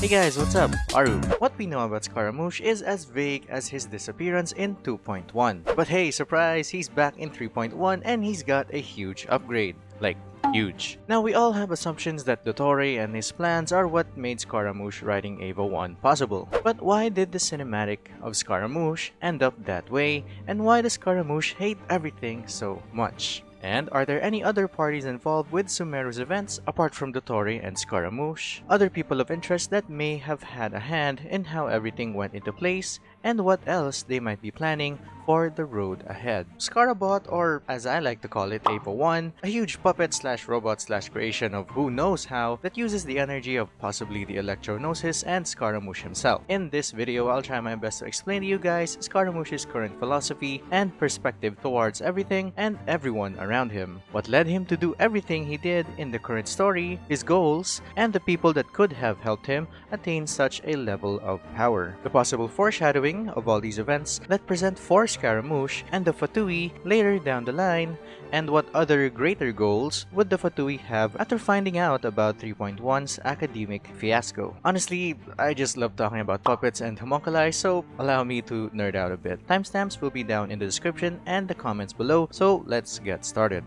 Hey guys, what's up? Aru. What we know about Scaramouche is as vague as his disappearance in 2.1. But hey, surprise, he's back in 3.1 and he's got a huge upgrade. Like, huge. Now we all have assumptions that Dottore and his plans are what made Scaramouche riding Eva 1 possible. But why did the cinematic of Scaramouche end up that way and why does Scaramouche hate everything so much? And are there any other parties involved with Sumeru's events apart from Dottore and Scaramouche? Other people of interest that may have had a hand in how everything went into place and what else they might be planning for the road ahead. Scarabot, or as I like to call it, Eva 1, a huge puppet slash robot slash creation of who knows how that uses the energy of possibly the Electro-Gnosis and Scaramouche himself. In this video, I'll try my best to explain to you guys Scaramouche's current philosophy and perspective towards everything and everyone around him, what led him to do everything he did in the current story, his goals, and the people that could have helped him attain such a level of power. The possible foreshadowing of all these events that present for Scaramouche and the Fatui later down the line, and what other greater goals would the Fatui have after finding out about 3.1's academic fiasco. Honestly, I just love talking about puppets and homunculi, so allow me to nerd out a bit. Timestamps will be down in the description and the comments below, so let's get started.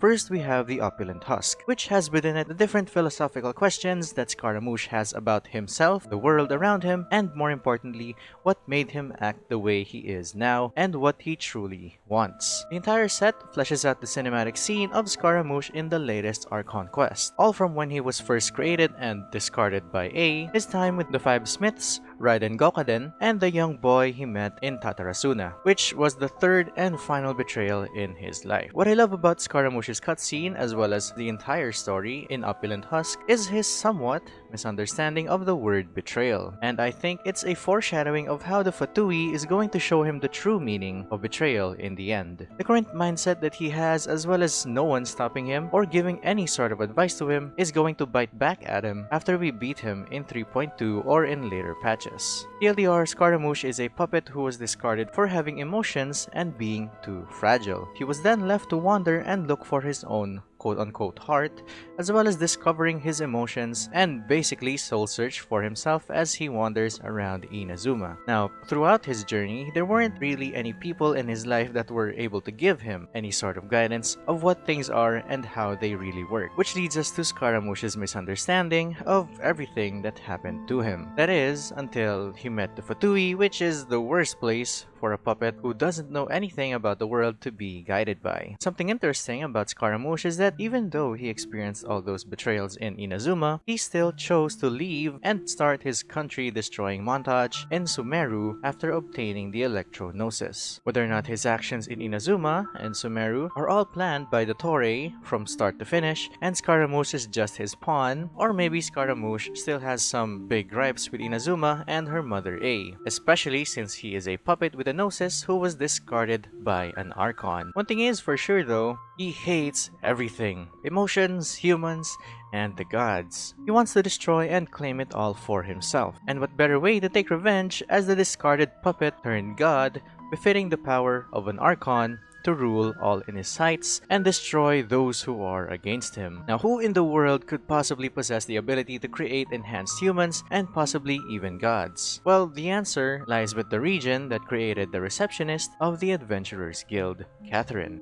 First, we have the Opulent Husk, which has within it the different philosophical questions that Scaramouche has about himself, the world around him, and more importantly, what made him act the way he is now, and what he truly wants. The entire set fleshes out the cinematic scene of Scaramouche in the latest Archon quest, all from when he was first created and discarded by Ei, his time with the Five Smiths, Raiden Gokaden, and the young boy he met in Tatarasuna, which was the third and final betrayal in his life. What I love about Scaramouche's cutscene as well as the entire story in Opulent Husk is his somewhat misunderstanding of the word betrayal, and I think it's a foreshadowing of how the Fatui is going to show him the true meaning of betrayal in the end. The current mindset that he has as well as no one stopping him or giving any sort of advice to him is going to bite back at him after we beat him in 3.2 or in later patches. TLDR Scaramouche is a puppet who was discarded for having emotions and being too fragile. He was then left to wander and look for his own quote-unquote heart, as well as discovering his emotions and basically soul search for himself as he wanders around Inazuma. Now, throughout his journey, there weren't really any people in his life that were able to give him any sort of guidance of what things are and how they really work, which leads us to Scaramouche's misunderstanding of everything that happened to him. That is, until he met the Fatui, which is the worst place for a puppet who doesn't know anything about the world to be guided by. Something interesting about Scaramouche is that even though he experienced all those betrayals in Inazuma, he still chose to leave and start his country-destroying montage in Sumeru after obtaining the Electro-Gnosis. Whether or not his actions in Inazuma and Sumeru are all planned by Dottore from start to finish and Scaramouche is just his pawn, or maybe Scaramouche still has some big gripes with Inazuma and her mother Ei, especially since he is a puppet with a Gnosis who was discarded by an Archon. One thing is for sure though, he hates everything. Emotions, humans, and the gods. He wants to destroy and claim it all for himself. And what better way to take revenge as the discarded puppet turned god, befitting the power of an Archon to rule all in his sights and destroy those who are against him. Now who in the world could possibly possess the ability to create enhanced humans and possibly even gods? Well, the answer lies with the region that created the receptionist of the Adventurers Guild, Katheryne.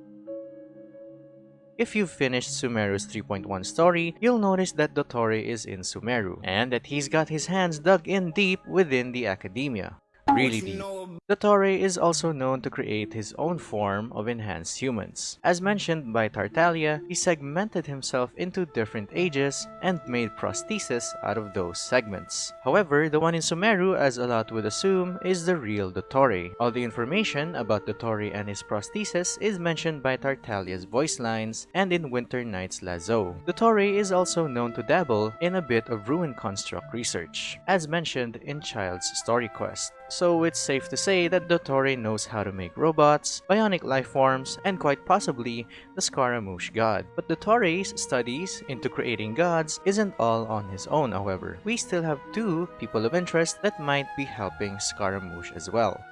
If you've finished Sumeru's 3.1 story, you'll notice that Dottore is in Sumeru, and that he's got his hands dug in deep within the academia really deep. Dottore is also known to create his own form of enhanced humans. As mentioned by Tartaglia, he segmented himself into different ages and made prostheses out of those segments. However, the one in Sumeru, as a lot would assume, is the real Dottore. All the information about Dottore and his prostheses is mentioned by Tartaglia's voice lines and in Winter Night's Lazzo. Dottore is also known to dabble in a bit of ruin construct research, as mentioned in Childe's story quest so it's safe to say that Dottore knows how to make robots, bionic life forms, and quite possibly the Scaramouche god. But Dottore's studies into creating gods isn't all on his own however. We still have two people of interest that might be helping Scaramouche as well.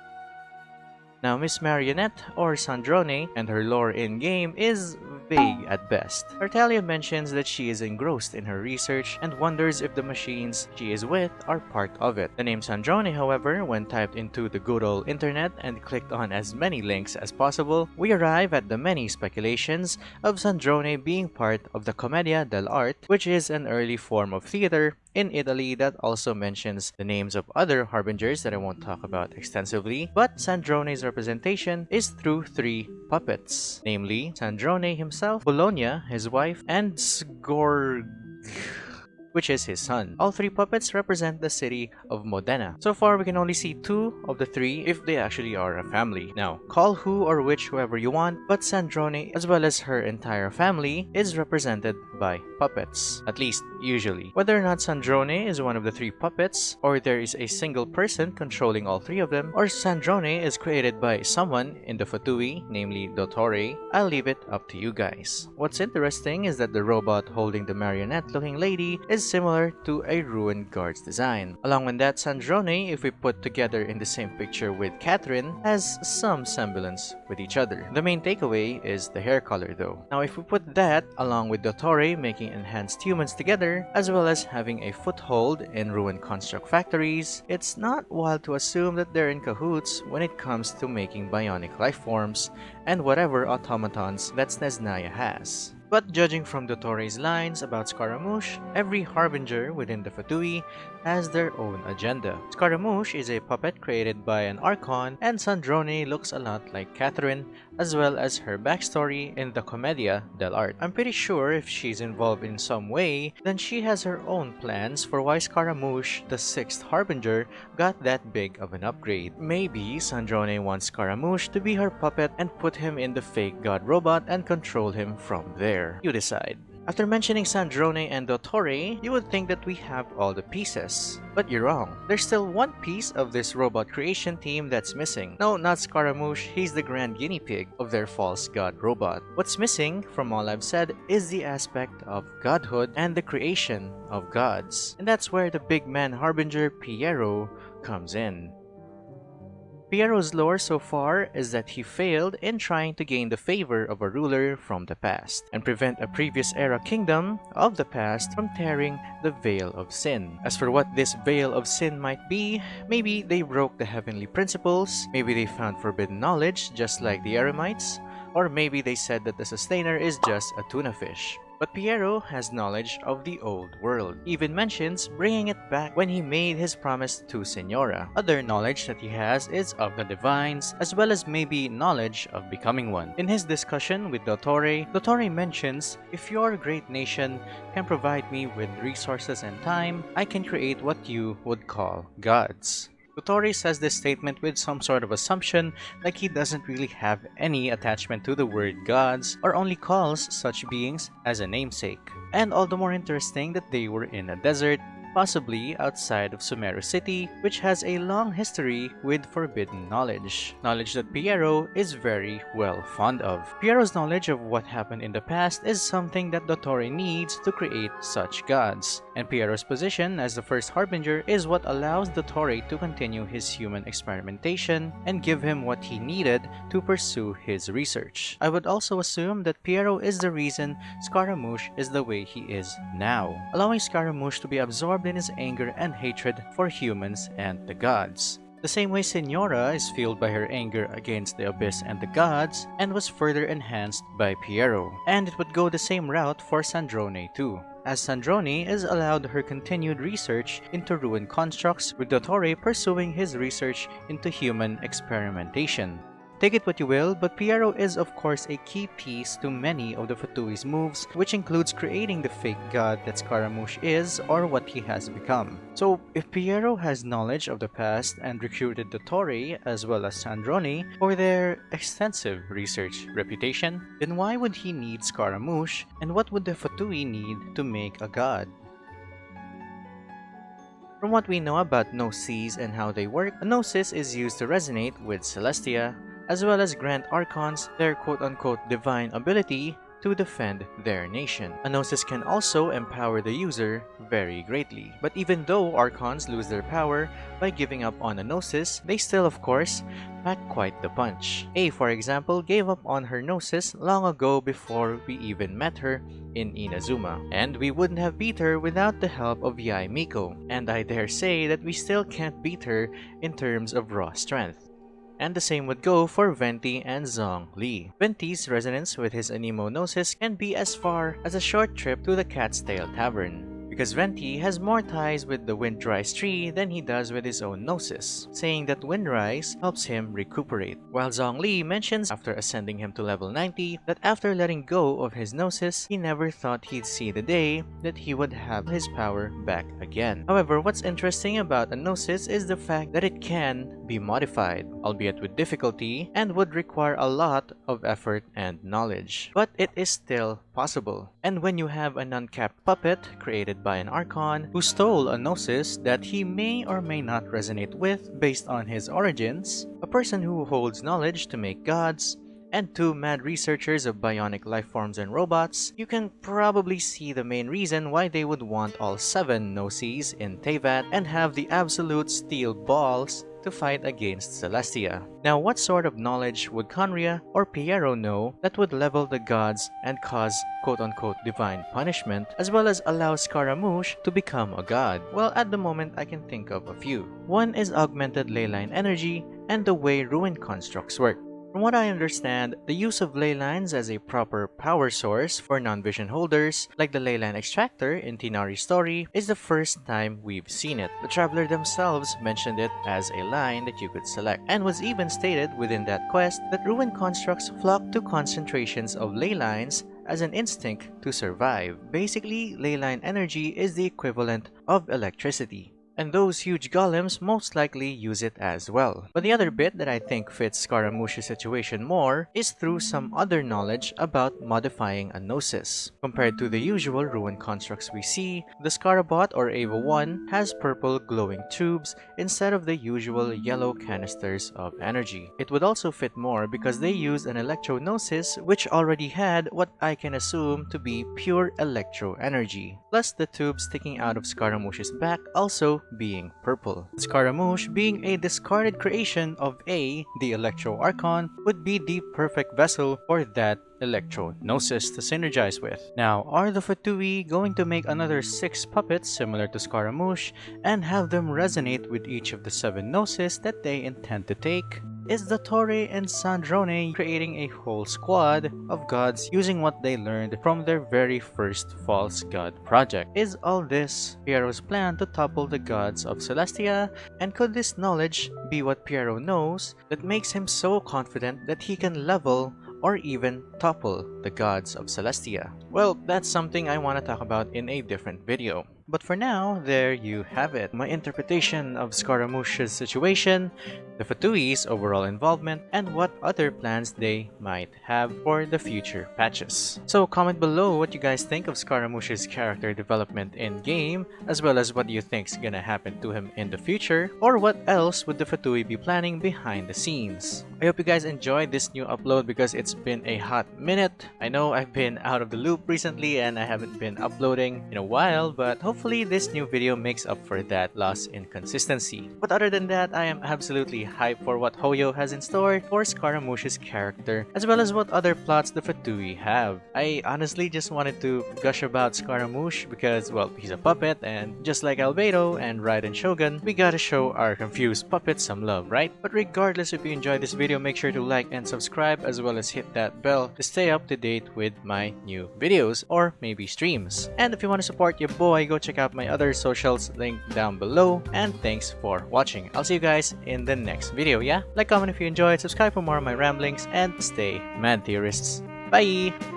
Now, Miss Marionette, or Sandrone, and her lore in-game is vague at best. Tartaglia mentions that she is engrossed in her research and wonders if the machines she is with are part of it. The name Sandrone, however, when typed into the good old internet and clicked on as many links as possible, we arrive at the many speculations of Sandrone being part of the Commedia dell'arte, which is an early form of theater in Italy that also mentions the names of other harbingers that I won't talk about extensively, but Sandrone's representation is through three puppets, namely Sandrone himself, Bologna, his wife, and Sgorg which is his son. All three puppets represent the city of Modena. So far, we can only see two of the three if they actually are a family. Now, call who or which whoever you want, but Sandrone, as well as her entire family, is represented by puppets. At least, usually. Whether or not Sandrone is one of the three puppets, or there is a single person controlling all three of them, or Sandrone is created by someone in the Fatui, namely Dottore, I'll leave it up to you guys. What's interesting is that the robot holding the marionette-looking lady is similar to a ruined guard's design. Along with that, Sandrone, if we put together in the same picture with Katheryne, has some semblance with each other. The main takeaway is the hair color though. Now if we put that along with Dottore making enhanced humans together, as well as having a foothold in ruined construct factories, it's not wild to assume that they're in cahoots when it comes to making bionic lifeforms and whatever automatons that Snezhnaya has. But judging from Dottore's lines about Scaramouche, every harbinger within the Fatui has their own agenda. Scaramouche is a puppet created by an Archon, and Sandrone looks a lot like Katheryne, as well as her backstory in the Commedia dell'arte. I'm pretty sure if she's involved in some way, then she has her own plans for why Scaramouche, the sixth harbinger, got that big of an upgrade. Maybe Sandrone wants Scaramouche to be her puppet and put him in the fake god robot and control him from there. You decide. After mentioning Sandrone and Dottore, you would think that we have all the pieces. But you're wrong. There's still one piece of this robot creation team that's missing. No, not Scaramouche, he's the grand guinea pig of their false god robot. What's missing, from all I've said, is the aspect of godhood and the creation of gods. And that's where the big man harbinger Pierro comes in. Pierro's lore so far is that he failed in trying to gain the favor of a ruler from the past and prevent a previous era kingdom of the past from tearing the veil of sin. As for what this veil of sin might be, maybe they broke the heavenly principles, maybe they found forbidden knowledge just like the Eremites, or maybe they said that the sustainer is just a tuna fish. But Pierro has knowledge of the old world, even mentions bringing it back when he made his promise to Signora. Other knowledge that he has is of the divines, as well as maybe knowledge of becoming one. In his discussion with Dottore, Dottore mentions, if your great nation can provide me with resources and time, I can create what you would call gods. Dottore says this statement with some sort of assumption like he doesn't really have any attachment to the word gods or only calls such beings as a namesake. And all the more interesting that they were in a desert possibly outside of Sumeru City, which has a long history with forbidden knowledge. Knowledge that Pierro is very well fond of. Pierro's knowledge of what happened in the past is something that Dottore needs to create such gods, and Pierro's position as the first Harbinger is what allows Dottore to continue his human experimentation and give him what he needed to pursue his research. I would also assume that Pierro is the reason Scaramouche is the way he is now, allowing Scaramouche to be absorbed in his anger and hatred for humans and the gods. The same way Signora is fueled by her anger against the Abyss and the gods, and was further enhanced by Pierro. And it would go the same route for Sandrone too, as Sandrone is allowed her continued research into ruined constructs with Dottore pursuing his research into human experimentation. Take it what you will, but Pierro is of course a key piece to many of the Fatui's moves, which includes creating the fake god that Scaramouche is or what he has become. So if Pierro has knowledge of the past and recruited Dottore as well as Sandrone for their extensive research reputation, then why would he need Scaramouche and what would the Fatui need to make a god? From what we know about Gnosis and how they work, a Gnosis is used to resonate with Celestia, as well as grant Archons their quote-unquote divine ability to defend their nation. A Gnosis can also empower the user very greatly. But even though Archons lose their power by giving up on a Gnosis, they still of course pack quite the punch. Ei for example gave up on her Gnosis long ago before we even met her in Inazuma. And we wouldn't have beat her without the help of Yae Miko. And I dare say that we still can't beat her in terms of raw strength. And the same would go for Venti and Zhongli. Venti's resonance with his Anemo Gnosis can be as far as a short trip to the Cat's Tail Tavern because Venti has more ties with the Windrise tree than he does with his own Gnosis, saying that Windrise helps him recuperate. While Zhongli mentions after ascending him to level 90 that after letting go of his Gnosis, he never thought he'd see the day that he would have his power back again. However, what's interesting about a Gnosis is the fact that it can be modified, albeit with difficulty, and would require a lot of effort and knowledge. But it is still possible. And when you have an uncapped puppet created by an Archon who stole a Gnosis that he may or may not resonate with based on his origins, a person who holds knowledge to make gods, and two mad researchers of bionic life forms and robots, you can probably see the main reason why they would want all seven Gnosis in Teyvat and have the absolute steel balls to fight against Celestia. Now what sort of knowledge would Khaenri'ah or Pierro know that would level the gods and cause quote-unquote divine punishment as well as allow Scaramouche to become a god? Well at the moment I can think of a few. One is augmented leyline energy and the way ruin constructs work. From what I understand, the use of ley lines as a proper power source for non-vision holders, like the leyline extractor in Tighnari's story, is the first time we've seen it. The Traveler themselves mentioned it as a line that you could select, and was even stated within that quest that ruined constructs flock to concentrations of ley lines as an instinct to survive. Basically, leyline energy is the equivalent of electricity and those huge golems most likely use it as well. But the other bit that I think fits Scaramouche's situation more is through some other knowledge about modifying a Gnosis. Compared to the usual ruin constructs we see, the Scarabot or Eva 1 has purple glowing tubes instead of the usual yellow canisters of energy. It would also fit more because they use an Electro Gnosis which already had what I can assume to be pure electro energy. Plus the tubes sticking out of Scaramouche's back also being purple. Scaramouche, being a discarded creation of Ei, the Electro Archon, would be the perfect vessel for that Electro Gnosis to synergize with. Now, are the Fatui going to make another 6 puppets similar to Scaramouche and have them resonate with each of the 7 Gnosis that they intend to take? Is the Dottore and Sandrone creating a whole squad of gods using what they learned from their very first false god project. Is all this Pierro's plan to topple the gods of Celestia? And could this knowledge be what Pierro knows that makes him so confident that he can level or even topple the gods of Celestia? Well, that's something I want to talk about in a different video. But for now, there you have it. My interpretation of Scaramouche's situation, the Fatui's overall involvement, and what other plans they might have for the future patches. So comment below what you guys think of Scaramouche's character development in-game, as well as what you think is gonna happen to him in the future, or what else would the Fatui be planning behind the scenes. I hope you guys enjoyed this new upload because it's been a hot minute. I know I've been out of the loop recently and I haven't been uploading in a while, but hopefully hopefully this new video makes up for that loss in consistency. But other than that, I am absolutely hyped for what Hoyo has in store for Scaramouche's character, as well as what other plots the Fatui have. I honestly just wanted to gush about Scaramouche because, well, he's a puppet, and just like Albedo and Raiden Shogun, we gotta show our confused puppets some love, right? But regardless if you enjoyed this video, make sure to like and subscribe, as well as hit that bell to stay up to date with my new videos, or maybe streams. And if you want to support your boy, go check out my other socials linked down below. And thanks for watching. I'll see you guys in the next video, yeah? Like, comment if you enjoyed, subscribe for more of my ramblings, and stay mad theorists. Bye!